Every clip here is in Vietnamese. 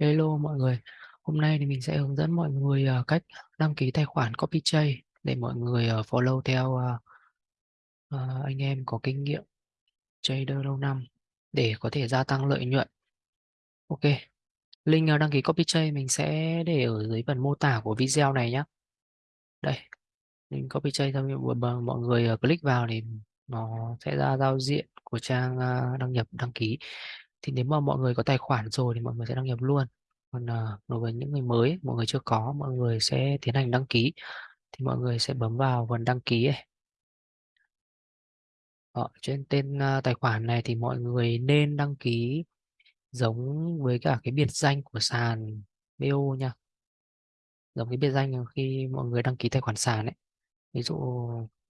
Hello mọi người, hôm nay thì mình sẽ hướng dẫn mọi người uh, cách đăng ký tài khoản CopyJ để mọi người uh, follow theo uh, uh, anh em có kinh nghiệm trader lâu năm để có thể gia tăng lợi nhuận. Ok, link uh, đăng ký CopyJ mình sẽ để ở dưới phần mô tả của video này nhé. Đây, link CopyJ xong mọi mọi người uh, click vào thì nó sẽ ra giao diện của trang uh, đăng nhập đăng ký. Thì nếu mà mọi người có tài khoản rồi thì mọi người sẽ đăng nhập luôn. Còn uh, đối với những người mới mọi người chưa có mọi người sẽ tiến hành đăng ký. Thì mọi người sẽ bấm vào phần đăng ký ấy. Ở trên tên uh, tài khoản này thì mọi người nên đăng ký giống với cả cái biệt danh của sàn BO nha. Giống cái biệt danh khi mọi người đăng ký tài khoản sàn ấy. Ví dụ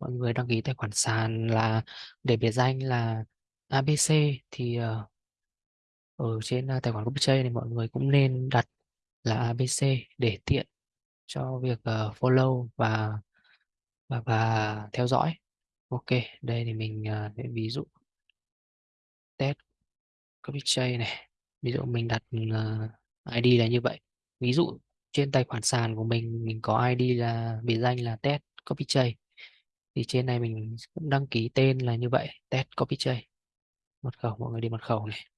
mọi người đăng ký tài khoản sàn là để biệt danh là ABC thì uh, ở trên à, tài khoản CopyTrade thì mọi người cũng nên đặt là ABC để tiện cho việc uh, follow và và và theo dõi. Ok, đây thì mình uh, để ví dụ test copy này. Ví dụ mình đặt ờ, uh, ID là như vậy. Ví dụ trên tài khoản sàn của mình mình có ID là biệt danh là test copy chain. Thì trên này mình cũng đăng ký tên là như vậy, test copy chain. Mật khẩu mọi người đi mật khẩu này.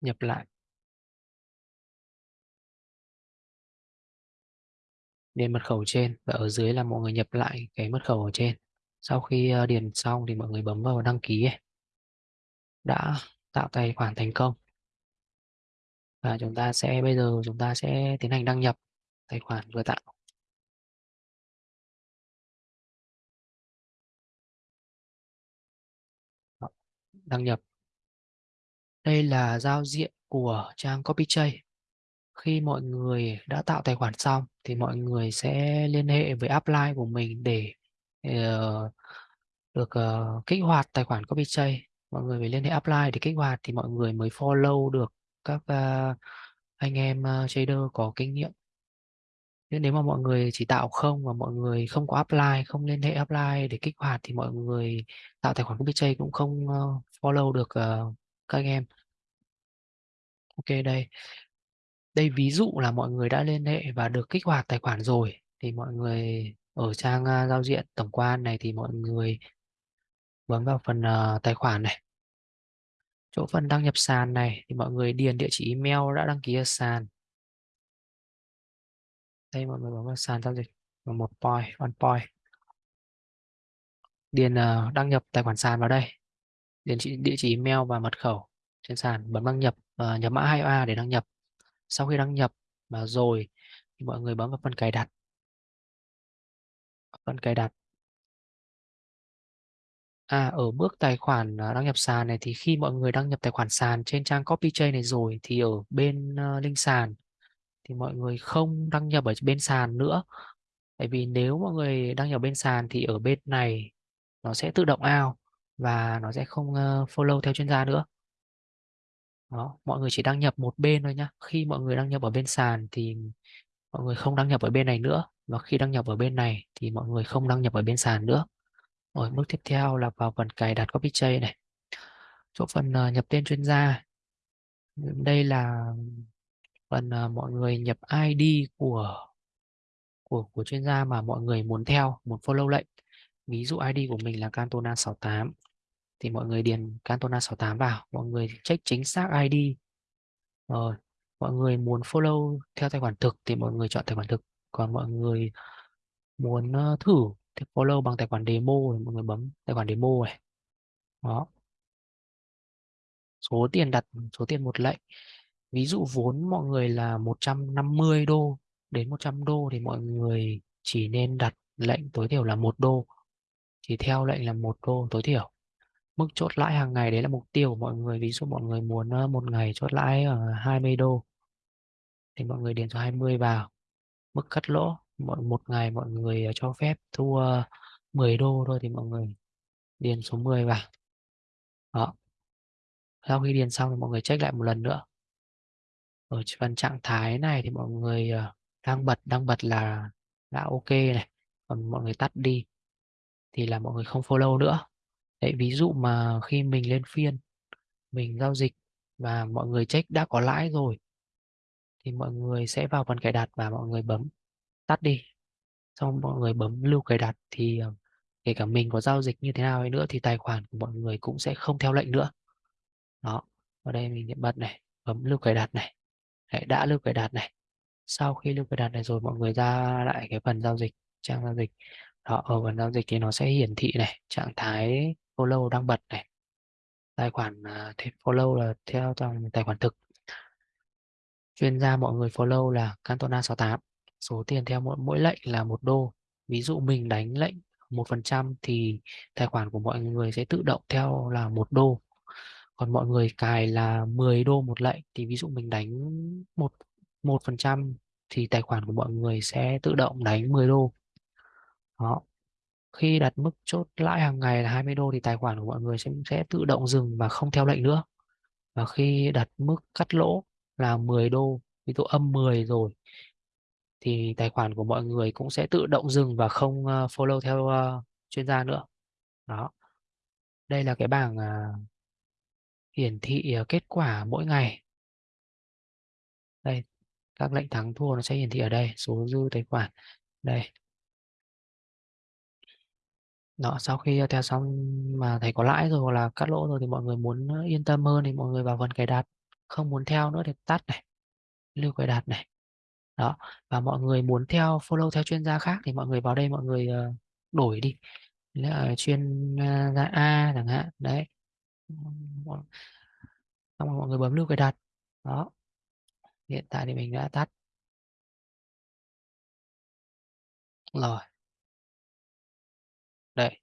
Nhập lại. Điền mật khẩu trên và ở dưới là mọi người nhập lại cái mật khẩu ở trên. Sau khi ờ, điền xong thì mọi người bấm vào đăng ký ấy. đã tạo tài khoản thành công. Và chúng ta sẽ, bây giờ chúng ta sẽ tiến hành đăng nhập tài khoản vừa tạo. Đăng nhập đây là giao diện của trang CopyTrade khi mọi người đã tạo tài khoản xong thì mọi người sẽ liên hệ với upline của mình để uh, được uh, kích hoạt tài khoản CopyTrade mọi người phải liên hệ upline để kích hoạt thì mọi người mới follow được các uh, anh em uh, trader có kinh nghiệm. Nhưng nếu mà mọi người chỉ tạo không và mọi người không có apply không liên hệ apply để kích hoạt thì mọi người tạo tài khoản CopyTrade cũng không uh, follow được uh, các anh em ok đây. Đây ví dụ là mọi người đã liên hệ và được kích hoạt tài khoản rồi thì mọi người ở trang uh, giao diện tổng quan này thì mọi người bấm vào phần uh, tài khoản này. Chỗ phần đăng nhập sàn này thì mọi người điền địa chỉ email đã đăng ký ở sàn. Đây mọi người bấm vào sàn giao dịch một point one point. Điền uh, đăng nhập tài khoản sàn vào đây. Điền chỉ, địa chỉ email và mật khẩu trên sàn bấm đăng nhập uh, nhập mã 2A để đăng nhập sau khi đăng nhập mà rồi thì mọi người bấm vào phần cài đặt phần cài đặt À, ở bước tài khoản à, đăng nhập sàn này thì khi mọi người đăng nhập tài khoản sàn trên trang CopyTrade này rồi thì ở bên uh, link sàn thì mọi người không đăng nhập ở bên sàn nữa. Tại vì nếu mọi người đăng nhập bên sàn thì ở bên này nó sẽ tự động out và nó sẽ không uh, follow theo chuyên gia nữa. Đó, mọi người chỉ đăng nhập một bên thôi nhá. Khi mọi người đăng nhập ở bên sàn thì mọi người không đăng nhập ở bên này nữa và khi đăng nhập ở bên này thì mọi người không đăng nhập ở bên sàn nữa. Rồi bước tiếp theo là vào phần cài đặt CopyTrade này. Chỗ phần uh, nhập tên chuyên gia. Đây là phần uh, mọi người nhập ID của của của chuyên gia mà mọi người muốn theo, muốn follow lệnh. Ví dụ ID của mình là Cantona 68 thì mọi người điền Cantona 68 vào, mọi người check chính xác ID. Rồi, mọi người muốn follow theo tài khoản thực thì mọi người chọn tài khoản thực. Còn mọi người muốn ờ, thử thì follow bằng tài khoản demo thì mọi người bấm tài khoản demo này. Đó. Số tiền đặt số tiền một lệnh. Ví dụ vốn mọi người là 150 đô đến 100 đô thì mọi người chỉ nên đặt lệnh tối thiểu là một đô. Chỉ theo lệnh là một đô tối thiểu mức chốt lãi hàng ngày, đấy là mục tiêu của mọi người. Ví dụ mọi người muốn ờ, một ngày chốt lãi ở 20 đô thì mọi người điền số 20 vào. Mức cắt lỗ, mọi, một ngày mọi người ờ, cho phép thua 10 ờ, đô thôi thì mọi người điền số 10 vào. Đó. Sau khi điền xong thì mọi người check lại một lần nữa. Ở phần trạng thái này thì mọi người đang bật đang bật là đã ok này. Còn mọi người tắt đi thì là mọi người không follow nữa. Đấy, ví dụ mà khi mình lên phiên mình giao dịch và mọi người check đã có lãi rồi thì mọi người sẽ vào phần cài đặt và mọi người bấm tắt đi. Xong mọi người bấm lưu cài đặt thì ờ, kể cả mình có giao dịch như thế nào nữa thì tài khoản của mọi người cũng sẽ không theo lệnh nữa. Đó ở đây mình bật này bấm lưu cài đặt này. Đấy, đã lưu cài đặt này. Sau khi lưu cài đặt này rồi mọi người ra lại cái phần giao dịch trang giao dịch. Đó ở phần giao dịch thì nó sẽ hiển thị này trạng thái follow đang bật này. Tài khoản uh, follow là theo dòng tài khoản thực. Chuyên gia mọi người follow là Cantona 68 số tiền theo mỗi, mỗi lệnh là một đô. Ví dụ mình đánh lệnh một phần trăm thì tài khoản của mọi người sẽ tự động theo là một đô. Còn mọi người cài là 10 đô một lệnh thì ví dụ mình đánh một một phần trăm thì tài khoản của mọi người sẽ tự động đánh 10 đô. Đó khi đặt mức chốt lãi hàng ngày là 20 đô thì tài khoản của mọi người sẽ sẽ tự động dừng và không theo lệnh nữa. Và khi đặt mức cắt lỗ là 10 đô ví dụ âm 10 rồi thì tài khoản của mọi người cũng sẽ tự động dừng và không ờ, follow theo uh, chuyên gia nữa. Đó. Đây là cái bảng uh, hiển thị uh, kết quả mỗi ngày. Đây các lệnh thắng thua nó sẽ hiển thị ở đây số dư tài khoản. Đây đó, sau khi ờ, theo xong mà thấy có lãi rồi hoặc là cắt lỗ rồi thì mọi người muốn ờ, yên tâm hơn thì mọi người vào phần cài đặt, không muốn theo nữa thì tắt này, lưu cài đặt này. Đó, và mọi người muốn theo, follow theo chuyên gia khác thì mọi người vào đây mọi người ờ, đổi đi. Là chuyên gia A chẳng hạn, đấy. Xong rồi mọi người bấm lưu cài đặt. Đó, hiện tại thì mình đã tắt. Rồi đây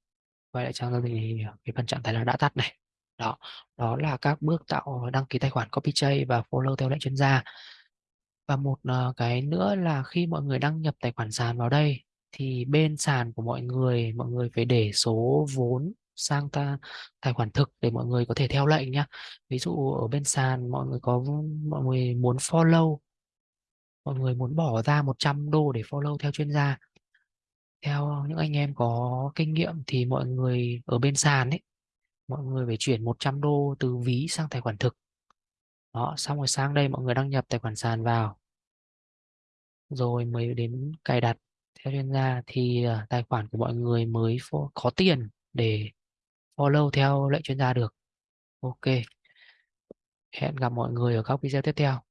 quay lại trang giao dịch thì ờ, cái phần trạng thái là đã tắt này. Đó đó là các bước tạo đăng ký tài khoản CopyJ và follow theo lệnh chuyên gia. Và một ờ, cái nữa là khi mọi người đăng nhập tài khoản sàn vào đây, thì bên sàn của mọi người mọi người phải để số vốn sang ta, tài khoản thực để mọi người có thể theo lệnh nhá. Ví dụ ở bên sàn mọi người có mọi người muốn follow, mọi người muốn bỏ ra 100 đô để follow theo chuyên gia theo những anh em có kinh nghiệm thì mọi người ở bên sàn ấy, mọi người phải chuyển 100 đô từ ví sang tài khoản thực. Đó, xong rồi sang đây mọi người đăng nhập tài khoản sàn vào. Rồi mới đến cài đặt. Theo chuyên gia thì ờ, tài khoản của mọi người mới có tiền để follow theo lệnh chuyên gia được. Ok. Hẹn gặp mọi người ở các video tiếp theo.